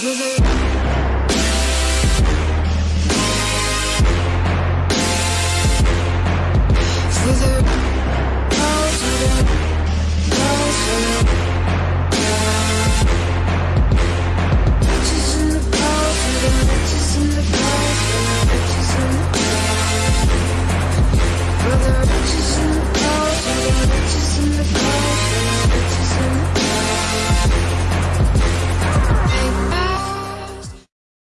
Wizard.